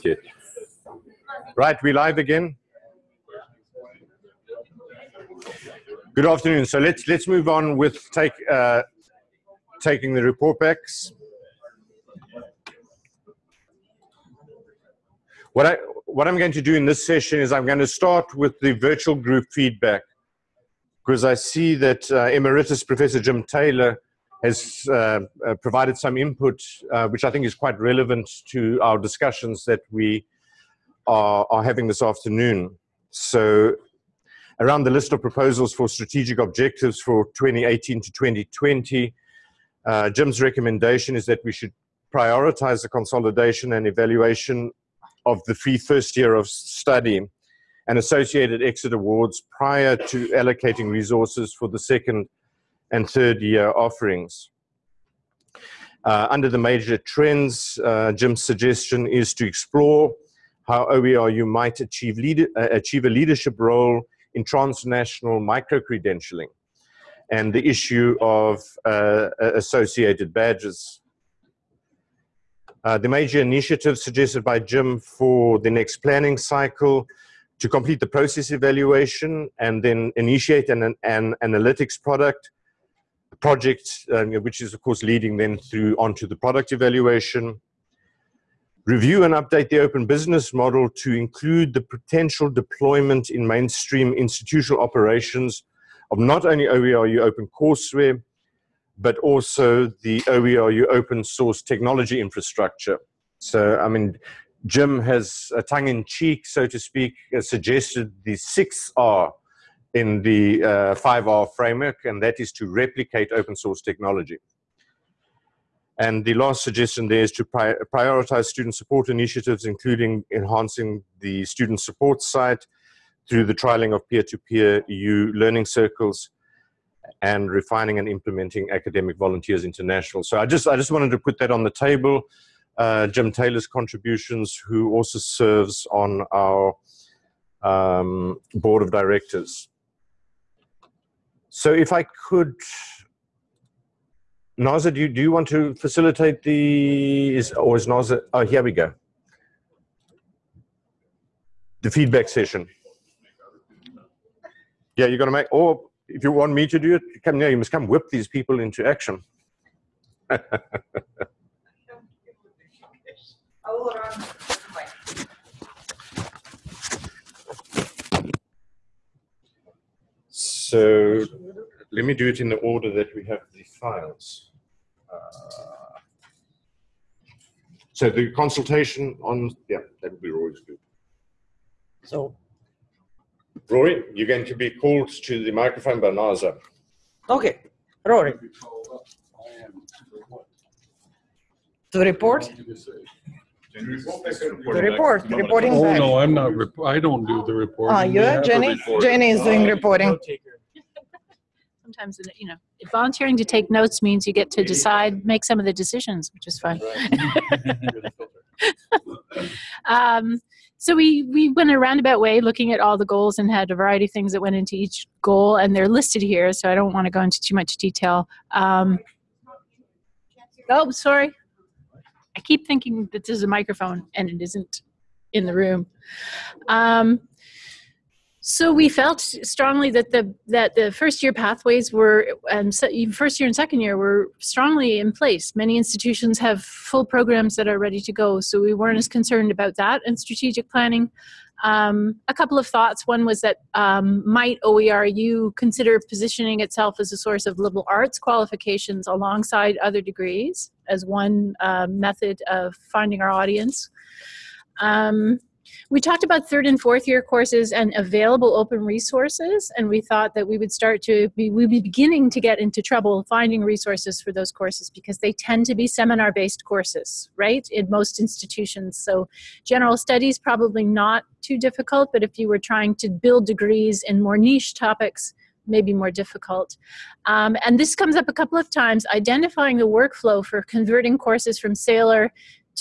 Okay. Right, we live again. Good afternoon. So let's let's move on with take uh, taking the report backs. What I what I'm going to do in this session is I'm going to start with the virtual group feedback because I see that uh, Emeritus Professor Jim Taylor has uh, uh, provided some input, uh, which I think is quite relevant to our discussions that we are, are, having this afternoon. So around the list of proposals for strategic objectives for 2018 to 2020, uh, Jim's recommendation is that we should prioritize the consolidation and evaluation of the free first year of study and associated exit awards prior to allocating resources for the second and third year offerings. Uh, under the major trends, uh, Jim's suggestion is to explore how OERU might achieve, uh, achieve a leadership role in transnational micro-credentialing and the issue of uh, associated badges. Uh, the major initiative suggested by Jim for the next planning cycle to complete the process evaluation and then initiate an, an analytics product project, um, which is of course leading then through onto the product evaluation. Review and update the open business model to include the potential deployment in mainstream institutional operations of not only OERU open courseware, but also the OERU open source technology infrastructure. So, I mean, Jim has a tongue in cheek, so to speak, suggested the six R in the uh, 5R framework, and that is to replicate open source technology. And the last suggestion there is to pri prioritize student support initiatives, including enhancing the student support site through the trialing of peer-to-peer -peer EU learning circles and refining and implementing academic volunteers international. So I just, I just wanted to put that on the table. Uh, Jim Taylor's contributions, who also serves on our um, board of directors. So if I could, Naza, do you, do you want to facilitate the, is, or is Naza, oh, here we go. The feedback session. Yeah, you're gonna make, or if you want me to do it, come here, you must come whip these people into action. So let me do it in the order that we have the files. Uh, so the consultation on, yeah, that would be Rory's group. So, Rory, you're going to be called to the microphone by Naza. Okay, Rory. To report? The report, reporting Oh, back. no, I'm not, rep- I don't do the reporting. Ah, We you, have Jenny? reporter. Jenny is doing reporting. Sometimes you know volunteering to take notes means you get to decide make some of the decisions which is fun um, so we we went a roundabout way looking at all the goals and had a variety of things that went into each goal and they're listed here so i don't want to go into too much detail. Um, oh sorry. I keep thinking that this is a microphone and it isn't in the room. Um, so we felt strongly that the that the first year pathways were and first year and second year were strongly in place. Many institutions have full programs that are ready to go, so we weren't as concerned about that and strategic planning. Um, a couple of thoughts. One was that um, might OERU consider positioning itself as a source of liberal arts qualifications alongside other degrees as one uh, method of finding our audience. Um, we talked about third and fourth year courses and available open resources, and we thought that we would start to be, we'd be beginning to get into trouble finding resources for those courses because they tend to be seminar based courses, right, in most institutions. So, general studies probably not too difficult, but if you were trying to build degrees in more niche topics, maybe more difficult. Um, and this comes up a couple of times identifying the workflow for converting courses from Saylor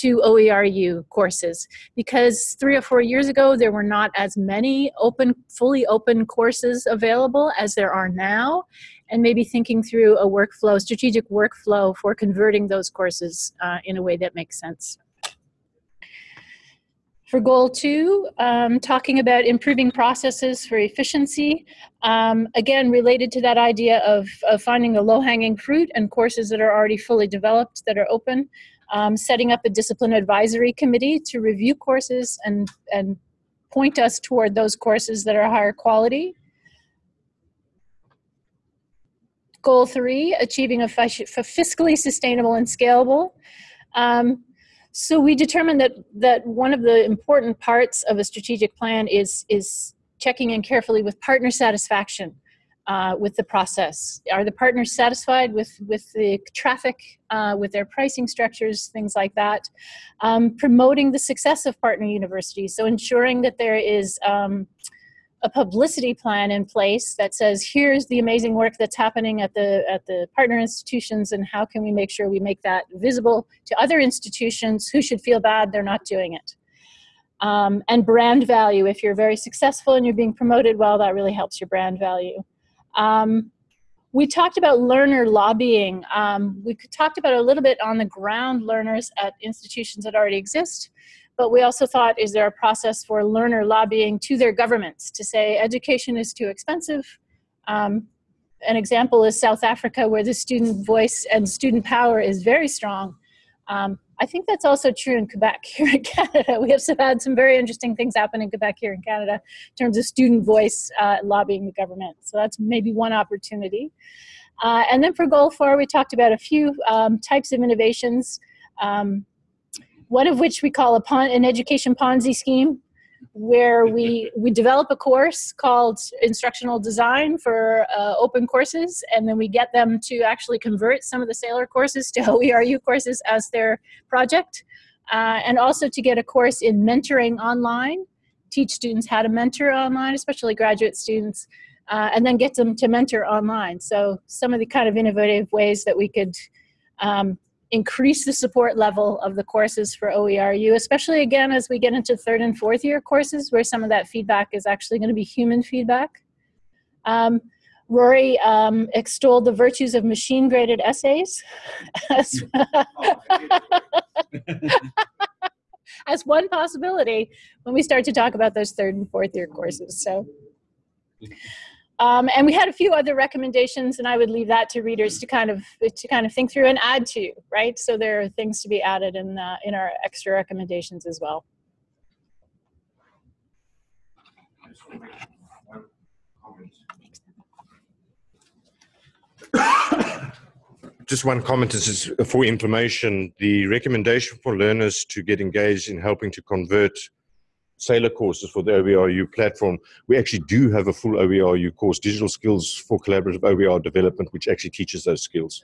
to OERU courses. Because three or four years ago there were not as many open, fully open courses available as there are now, and maybe thinking through a workflow, strategic workflow for converting those courses uh, in a way that makes sense. For goal two, um, talking about improving processes for efficiency, um, again, related to that idea of, of finding the low hanging fruit and courses that are already fully developed that are open, um, setting up a discipline advisory committee to review courses and, and point us toward those courses that are higher quality. Goal three, achieving a fiscally sustainable and scalable. Um, so we determined that that one of the important parts of a strategic plan is is checking in carefully with partner satisfaction uh, with the process. Are the partners satisfied with with the traffic, uh, with their pricing structures, things like that? Um, promoting the success of partner universities, so ensuring that there is. Um, a publicity plan in place that says here's the amazing work that's happening at the at the partner institutions and how can we make sure we make that visible to other institutions who should feel bad they're not doing it um, and brand value if you're very successful and you're being promoted well that really helps your brand value um, we talked about learner lobbying um, we talked about a little bit on the ground learners at institutions that already exist but we also thought, is there a process for learner lobbying to their governments to say education is too expensive? Um, an example is South Africa, where the student voice and student power is very strong. Um, I think that's also true in Quebec here in Canada. We have had some very interesting things happen in Quebec here in Canada in terms of student voice uh, lobbying the government. So that's maybe one opportunity. Uh, and then for goal four, we talked about a few um, types of innovations. Um, one of which we call a pon- an education Ponzi scheme, where we we develop a course called instructional design for uh, open courses, and then we get them to actually convert some of the Saylor courses to OERU courses as their project, uh, and also to get a course in mentoring online, teach students how to mentor online, especially graduate students. Uh, and then get them to mentor online. So some of the kind of innovative ways that we could um, increase the support level of the courses for OERU, especially again as we get into third and fourth year courses where some of that feedback is actually going to be human feedback. Um, Rory um, extolled the virtues of machine graded essays as, as one possibility when we start to talk about those third and fourth year courses. So. Um, and we had a few other recommendations, and I would leave that to readers to kind of to kind of think through and add to, right? So there are things to be added in uh, in our extra recommendations as well. Just one comment is for information. The recommendation for learners to get engaged in helping to convert Saylor courses for the OERU platform, we actually do have a full OERU course, Digital Skills for Collaborative OER Development, which actually teaches those skills.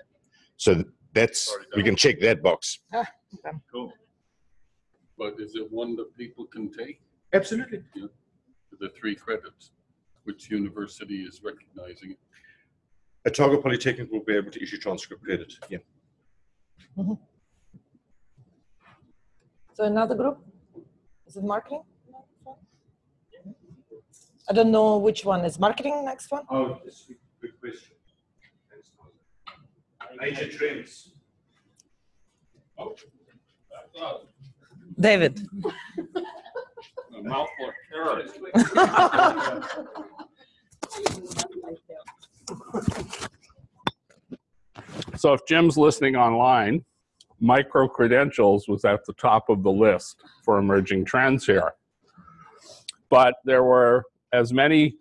So that's, we can check that box. Ah, okay. Cool. But is it one that people can take, Absolutely. the three credits? Which university is recognizing it? Otago Polytechnic will be able to issue transcript credit. Yeah. So another group? Is it marketing? I don't know which one is marketing next one. Oh, that's a good question. Major trends. Oh, I David. a mouthful of carrots. So if Jim's listening online, micro credentials was at the top of the list for emerging trends here. But there were as many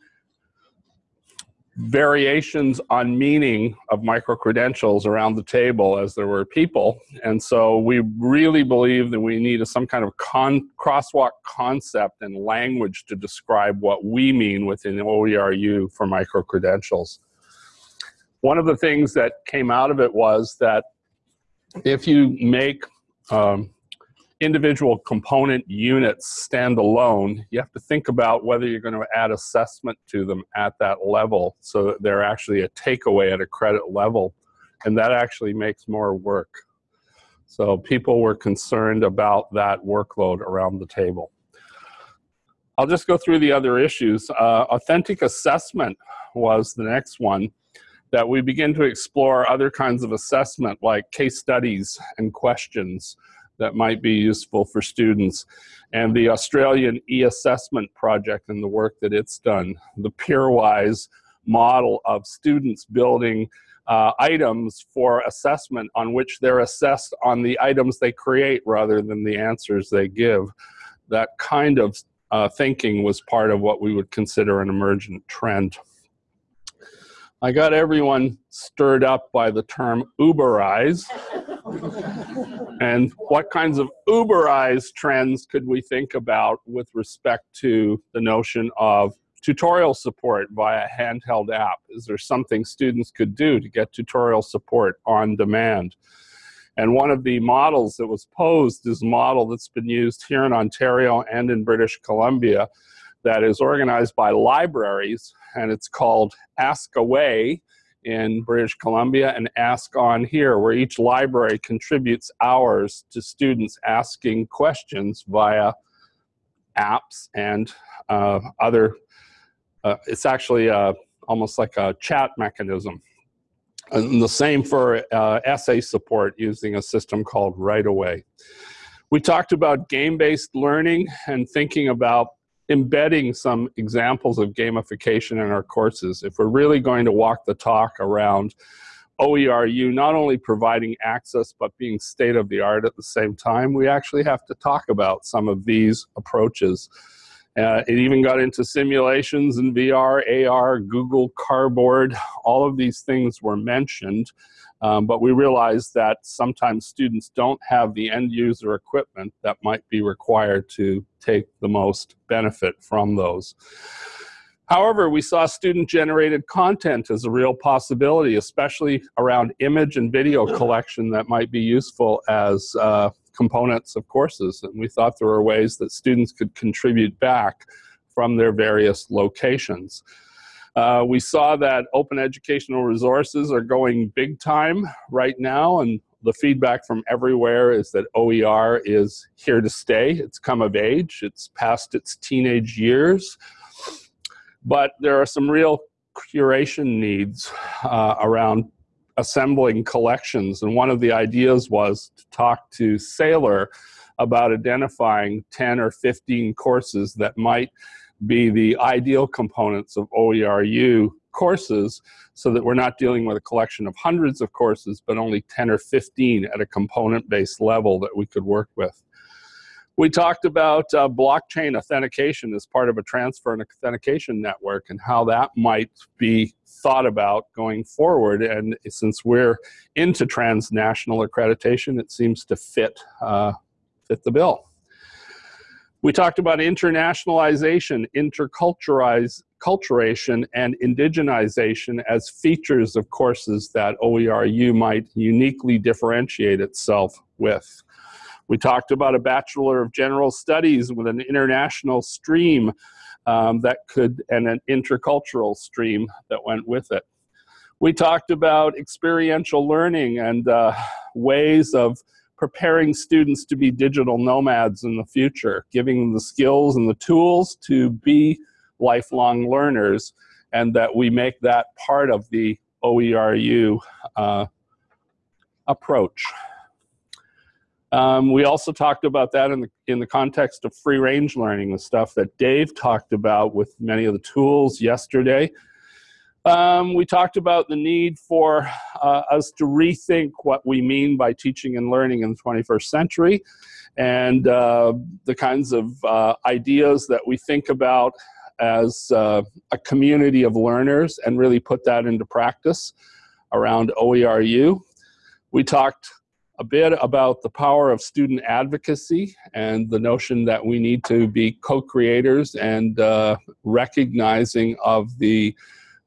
variations on meaning of micro credentials around the table as there were people. And so we really believe that we need a, some kind of con- crosswalk concept and language to describe what we mean within OERU for micro credentials. One of the things that came out of it was that if you make um, individual component units stand alone, you have to think about whether you're going to add assessment to them at that level so that they're actually a takeaway at a credit level. And that actually makes more work. So people were concerned about that workload around the table. I'll just go through the other issues. Uh, authentic assessment was the next one that we begin to explore other kinds of assessment like case studies and questions that might be useful for students. And the Australian e-assessment project and the work that it's done, the Peerwise model of students building uh, items for assessment on which they're assessed on the items they create rather than the answers they give. That kind of uh, thinking was part of what we would consider an emergent trend. I got everyone stirred up by the term Uberize. and what kinds of Uberized trends could we think about with respect to the notion of tutorial support via handheld app? Is there something students could do to get tutorial support on demand? And one of the models that was posed is a model that's been used here in Ontario and in British Columbia that is organized by libraries, and it's called Ask Away in British Columbia and Ask On here, where each library contributes hours to students asking questions via apps and uh, other, uh, it's actually uh, almost like a chat mechanism. And the same for uh, essay support using a system called Write-A-Way. We talked about game-based learning and thinking about embedding some examples of gamification in our courses. If we're really going to walk the talk around OERU not only providing access but being state of the art at the same time, we actually have to talk about some of these approaches. Uh, it even got into simulations in VR, AR, Google Cardboard, all of these things were mentioned. Um, but we realize that sometimes students don't have the end user equipment that might be required to take the most benefit from those. However, we saw student generated content as a real possibility, especially around image and video collection that might be useful as uh, components of courses. And we thought there were ways that students could contribute back from their various locations. Uh, we saw that open educational resources are going big time right now, and the feedback from everywhere is that OER is here to stay. It's come of age, it's past its teenage years, but there are some real curation needs uh, around assembling collections. And one of the ideas was to talk to Saylor about identifying 10 or 15 courses that might be the ideal components of OERU courses so that we're not dealing with a collection of hundreds of courses, but only 10 or 15 at a component-based level that we could work with. We talked about uh, blockchain authentication as part of a transfer and authentication network and how that might be thought about going forward. And since we're into transnational accreditation, it seems to fit, uh, fit the bill. We talked about internationalization, interculturation, and indigenization as features of courses that OERU might uniquely differentiate itself with. We talked about a Bachelor of General Studies with an international stream um, that could, and an intercultural stream that went with it. We talked about experiential learning and uh, ways of preparing students to be digital nomads in the future, giving them the skills and the tools to be lifelong learners, and that we make that part of the OERU uh, approach. Um, we also talked about that in the, in the context of free range learning, the stuff that Dave talked about with many of the tools yesterday. Um, we talked about the need for uh, us to rethink what we mean by teaching and learning in the 21st century and uh, the kinds of uh, ideas that we think about as uh, a community of learners and really put that into practice around OERU. We talked a bit about the power of student advocacy and the notion that we need to be co-creators and uh, recognizing of the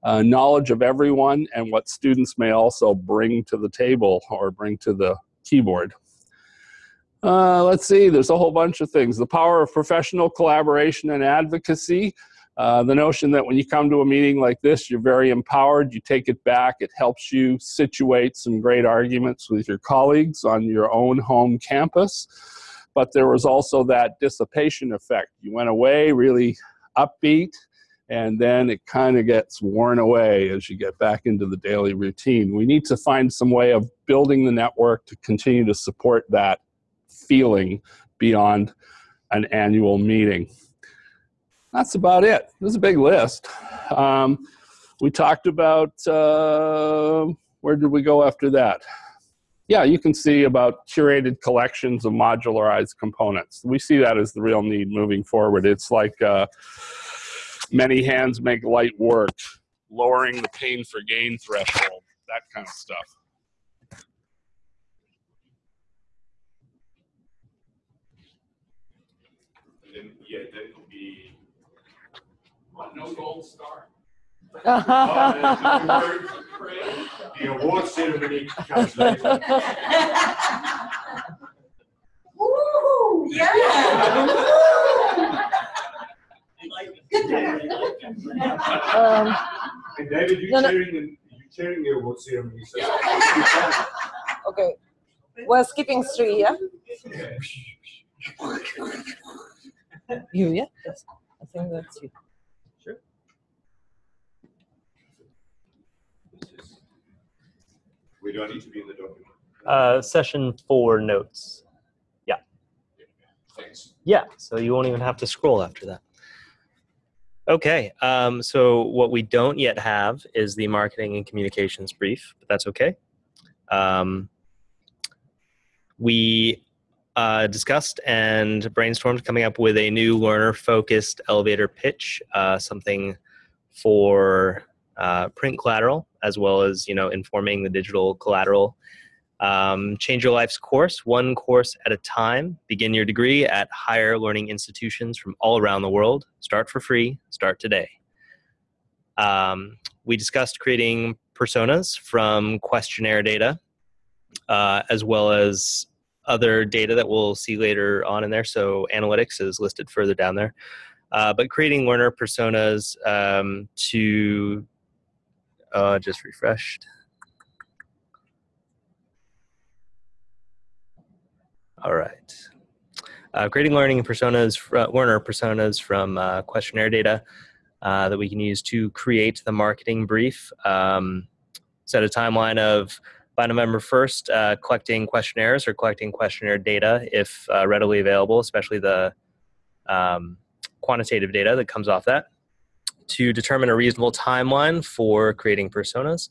uh, knowledge of everyone and what students may also bring to the table or bring to the keyboard. Uh, let's see, there's a whole bunch of things. The power of professional collaboration and advocacy. Uh, the notion that when you come to a meeting like this, you're very empowered, you take it back, it helps you situate some great arguments with your colleagues on your own home campus. But there was also that dissipation effect. You went away really upbeat, and then it kind of gets worn away as you get back into the daily routine. We need to find some way of building the network to continue to support that feeling beyond an annual meeting. That's about it. This is a big list. Um, we talked about, uh, where did we go after that? Yeah, you can see about curated collections of modularized components. We see that as the real need moving forward. It's like uh, many hands make light work, lowering the pain for gain threshold, that kind of stuff. then, yeah, then it'll be, what, no gold star? Oh, the award ceremony comes later. Woo, yeah. Um, And David, you No, no. chairing, the- you chairing the award ceremony, so. okay. We're skipping three, yeah? You, yeah? Yes. I think that's you. We don't need to be in the document. Uh, session four notes. Thanks. Yeah, so you won't even have to scroll after that. Okay, um, so what we don't yet have is the marketing and communications brief, but that's okay. Um, we uh, discussed and brainstormed coming up with a new learner focused elevator pitch, uh, something for uh, print collateral as well as you know informing the digital collateral um, change your life's course, one course at a time. Begin your degree at higher learning institutions from all around the world. Start for free. Start today. Um, we discussed creating personas from questionnaire data, uh, as well as other data that we'll see later on in there. So analytics is listed further down there. Uh, but creating learner personas um, to uh, just refreshed. All right. Uh, creating learning personas, fr- learner personas from uh, questionnaire data uh, that we can use to create the marketing brief. Um, set a timeline of by November 1st, uh, collecting questionnaires or collecting questionnaire data if uh, readily available, especially the um, quantitative data that comes off that, to determine a reasonable timeline for creating personas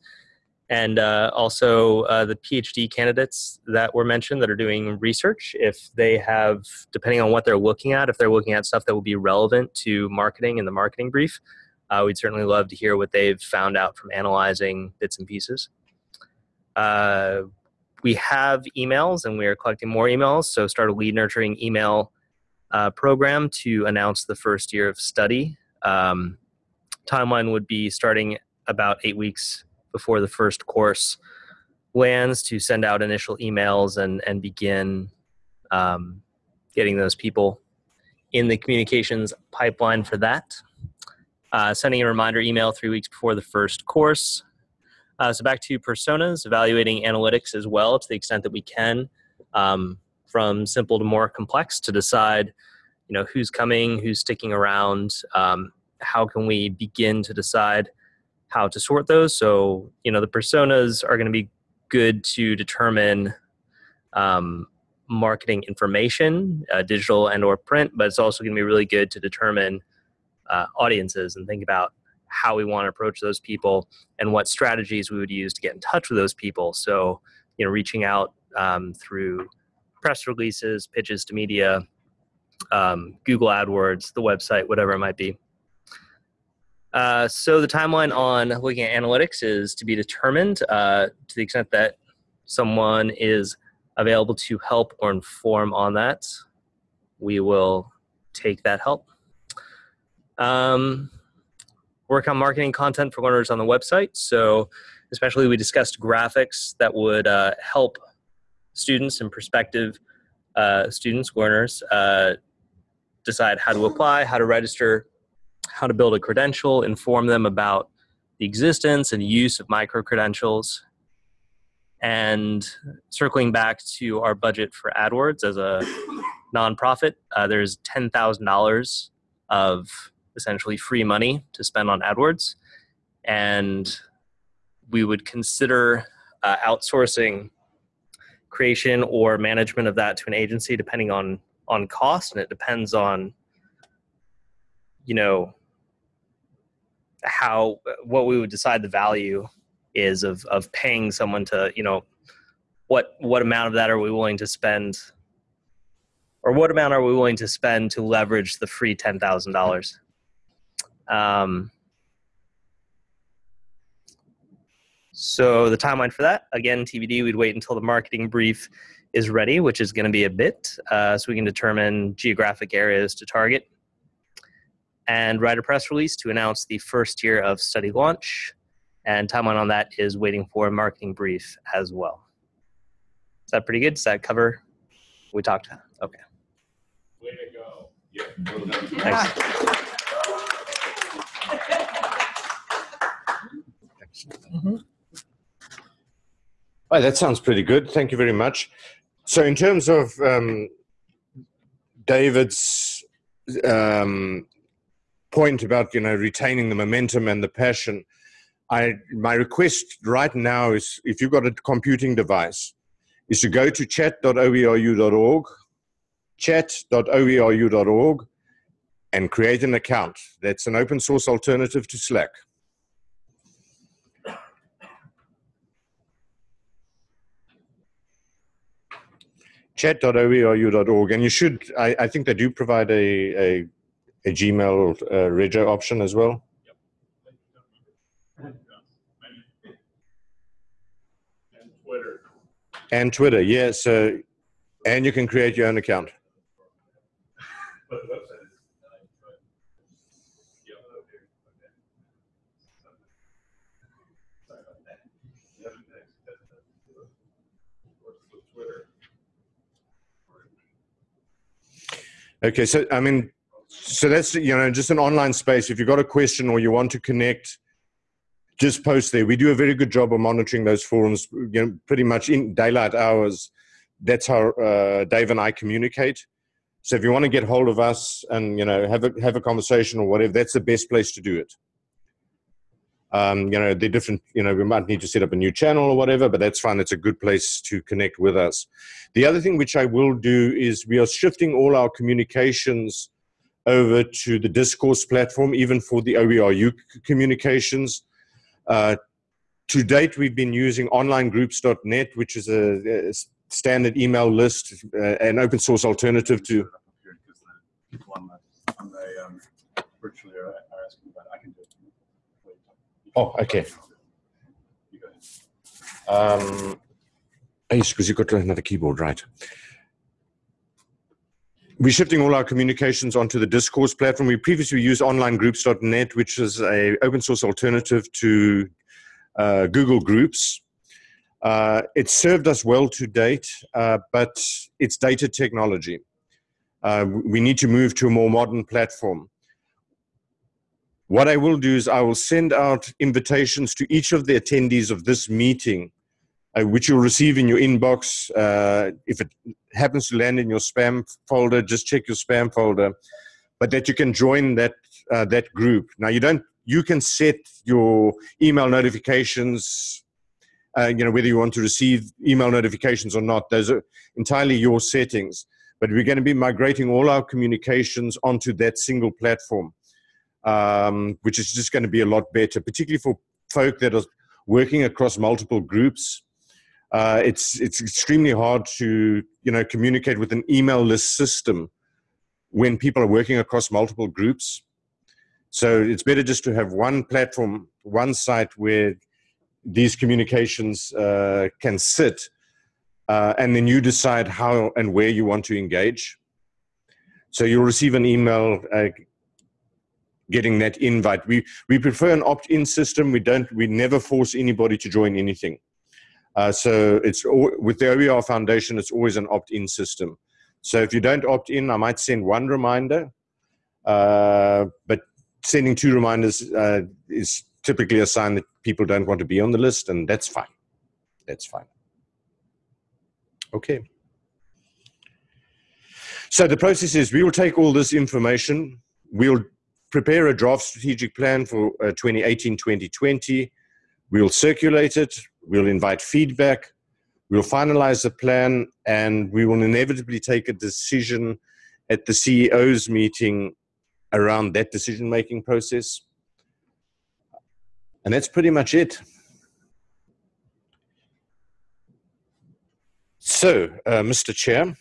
and uh, also uh, the PhD candidates that were mentioned that are doing research, if they have, depending on what they're looking at, if they're looking at stuff that will be relevant to marketing in the marketing brief, uh, we'd certainly love to hear what they've found out from analyzing bits and pieces. Uh, we have emails and we are collecting more emails, so start a lead nurturing email uh, program to announce the first year of study. Um, timeline would be starting about eight weeks before the first course lands to send out initial emails and, and begin um, getting those people in the communications pipeline for that. Uh, sending a reminder email three weeks before the first course. Uh, so back to personas, evaluating analytics as well to the extent that we can, um, from simple to more complex to decide, you know, who's coming, who's sticking around, um, how can we begin to decide how to sort those. So, you know, the personas are going to be good to determine um, marketing information, uh, digital and or print, but it's also going to be really good to determine uh, audiences and think about how we want to approach those people and what strategies we would use to get in touch with those people. So, you know, reaching out um, through press releases, pitches to media, um, Google AdWords, the website, whatever it might be. Uh, so the timeline on looking at analytics is to be determined uh, to the extent that someone is available to help or inform on that. We will take that help. Um, work on marketing content for learners on the website. So especially we discussed graphics that would uh, help students and prospective uh, students, learners, uh, decide how to apply, how to register, how to build a credential, inform them about the existence and use of micro credentials. And circling back to our budget for AdWords as a nonprofit, uh, there's $10,000 of essentially free money to spend on AdWords. And we would consider uh, outsourcing creation or management of that to an agency depending on on cost and it depends on you know how what we would decide the value is of of paying someone to you know what what amount of that are we willing to spend? Or what amount are we willing to spend to leverage the free ten thousand dollars? Um, so the timeline for that again tbd we'd wait until the marketing brief is ready which is going to be a bit uh, so we can determine geographic areas to target and write a press release to announce the first year of study launch. And timeline on that is waiting for a marketing brief as well. Is that pretty good? Does that cover we talked? Okay. Way to go. Yeah. Thanks. Mhm. Oh, that sounds pretty good. Thank you very much. So, in terms of um, David's um, point about you know retaining the momentum and the passion, I my request right now is if you've got a computing device, is to go to chat.oeru.org, chat.oeru.org, and create an account. That's an open source alternative to Slack. chat.oeru.org and you should I, I think they do provide a, a, a gmail uh, option as well And Twitter. and twitter yeah so and you can create your own account okay so i mean so that's you know just an online space. If you've got a question or you want to connect just post there. We do a very good job of monitoring those forums you know pretty much in daylight hours. That's how uh, dave and i communicate. So if you want to get hold of us and you know have a have a conversation or whatever that's the best place to do it. Um, you know they're different you know we might need to set up a new channel or whatever but that's fine. It's a good place to connect with us. The other thing which i will do is we are shifting all our communications over to the discourse platform even for the oeru communications uh, to date we've been using onlinegroups.net which is a, a standard email list uh, an open source alternative to. Oh, okay. Um, because you've got another keyboard, right? We're shifting all our communications onto the discourse platform. We previously used onlinegroups.net, which is a open source alternative to uh, Google Groups. Uh, it served us well to date, uh, but it's dated technology. Uh, we need to move to a more modern platform. What I will do is I will send out invitations to each of the attendees of this meeting, uh, which you'll receive in your inbox. Uh, if it happens to land in your spam folder, just check your spam folder. But that you can join that uh, that group. Now you don't. You can set your email notifications. Uh, you know whether you want to receive email notifications or not. Those are entirely your settings. But we're going to be migrating all our communications onto that single platform um, which is just going to be a lot better, particularly for folk that are working across multiple groups. Uh, it's it's extremely hard to you know communicate with an email list system when people are working across multiple groups. So it's better just to have one platform, one site where these communications uh, can sit, uh, and then you decide how and where you want to engage. So you'll receive an email uh, getting that invite. We we prefer an opt-in system. We don't. We never force anybody to join anything. Uh, so it's with the OER Foundation. It's always an opt-in system. So if you don't opt in, I might send one reminder, uh, but sending two reminders uh, is typically a sign that people don't want to be on the list, and that's fine. That's fine. Okay. So the process is we will take all this information, we'll prepare a draft strategic plan for uh, 2018 2020. We'll circulate it, we'll invite feedback, We'll finalize the plan and we will inevitably take a decision at the CEO's meeting around that decision making process. And that's pretty much it. So, uh, Mr. Chair,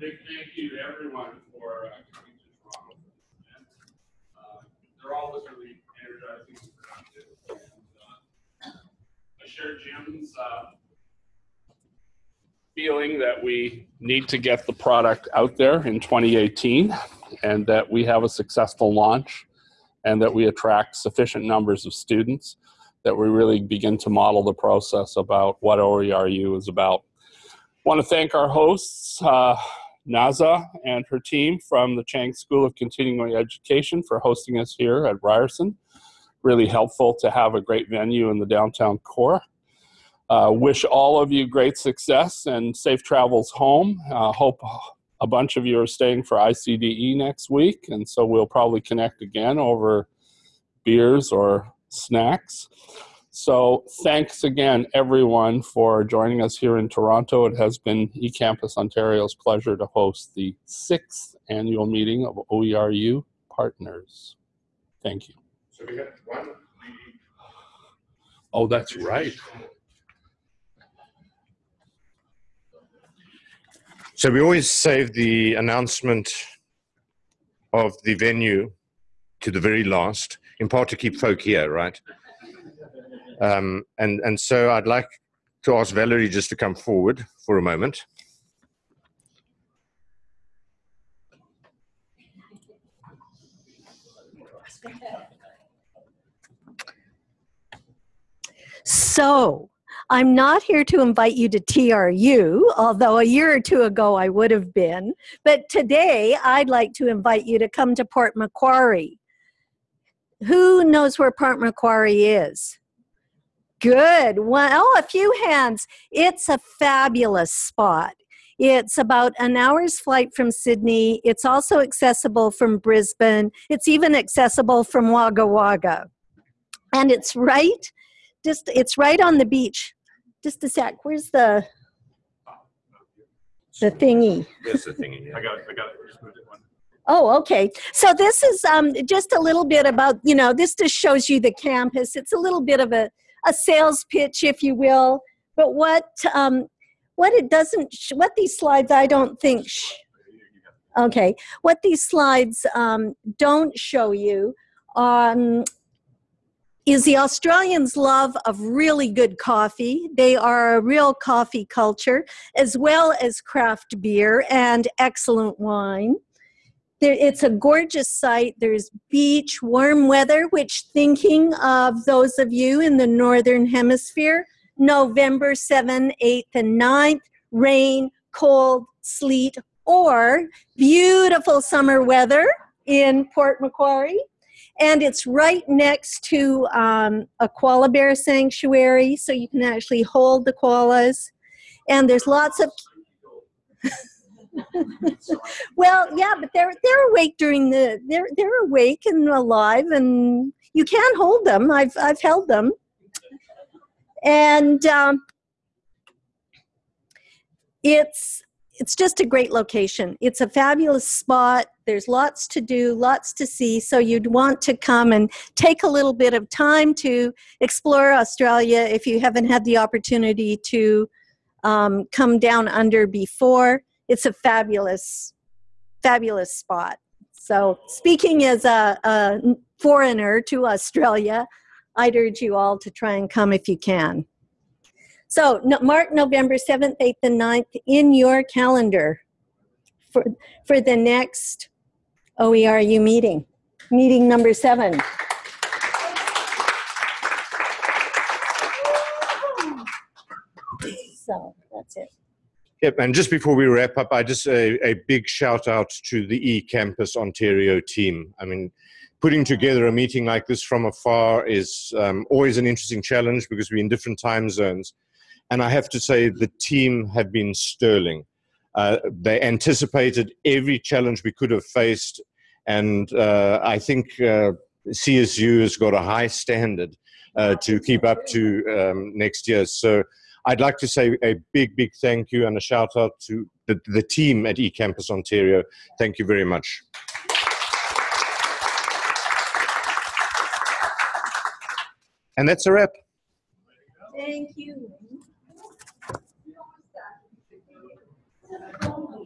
thank you to everyone for uh, coming to Toronto. And, uh, They're always really energizing and productive. And, uh, I share Jim's uh, feeling that we need to get the product out there in 2018 and that we have a successful launch and that we attract sufficient numbers of students that we really begin to model the process about what OERU is about. want to thank our hosts, uh, Naza and her team from the Chang School of Continuing Education for hosting us here at Ryerson. Really helpful to have a great venue in the downtown core. Uh, wish all of you great success and safe travels home. Uh, hope a bunch of you are staying for ICDE next week, and so we'll probably connect again over beers or snacks. So thanks again, everyone, for joining us here in Toronto. It has been eCampus Ontario's pleasure to host the sixth annual meeting of OERU partners. Thank you. So we. Oh, that's right. So we always save the announcement of the venue to the very last, in part to keep folk here, right? Um, and and so I'd like to ask Valerie just to come forward for a moment. So, I'm not here to invite you to TRU, although a year or two ago I would have been. But today I'd like to invite you to come to Port Macquarie. Who knows where Port Macquarie is? Good. Well, oh, a few hands. It's a fabulous spot. It's about an hour's flight from Sydney. It's also accessible from Brisbane. It's even accessible from Wagga Wagga. And it's right just it's right on the beach. Just a sec. Where's the the thingy? There's the thing. I got it, I got it. Just moved it one. Oh, okay. So this is um, just a little bit about, you know, this just shows you the campus. It's a little bit of a, a sales pitch, if you will. But what um, what it doesn't, sh- what these slides I don't think, sh- okay, what these slides um, don't show you um, is the Australians' love of really good coffee. They are a real coffee culture, as well as craft beer and excellent wine. There, it's a gorgeous site. There's beach, warm weather, which, thinking of those of you in the Northern Hemisphere, November 7th, 8th, and 9th, rain, cold, sleet, or beautiful summer weather in Port Macquarie and it's right next to um, a koala bear sanctuary, so you can actually hold the koalas. And there's lots of well, yeah, but they're they're awake during the they're they're awake and alive, and you can hold them. I've I've held them, and um, it's it's just a great location. It's a fabulous spot. There's lots to do, lots to see. So you'd want to come and take a little bit of time to explore Australia if you haven't had the opportunity to um, come down under before. It's a fabulous, fabulous spot. So speaking as a, a foreigner to Australia, I'd urge you all to try and come if you can. So no, mark November 7th, 8th, and 9th in your calendar for, for the next OERU meeting, meeting number seven. So that's it. Yep, and just before we wrap up, I just a, a big shout out to the eCampus Ontario team. I mean, putting together a meeting like this from afar is um, always an interesting challenge because we're in different time zones. And I have to say, the team have been sterling. Uh, they anticipated every challenge we could have faced, and uh, I think uh, CSU has got a high standard. uh, to keep up to um, next year. So I'd like to say a big, big thank you and a shout out to the, the team at eCampus Ontario. Thank you very much. And that's a wrap. Thank you. calmly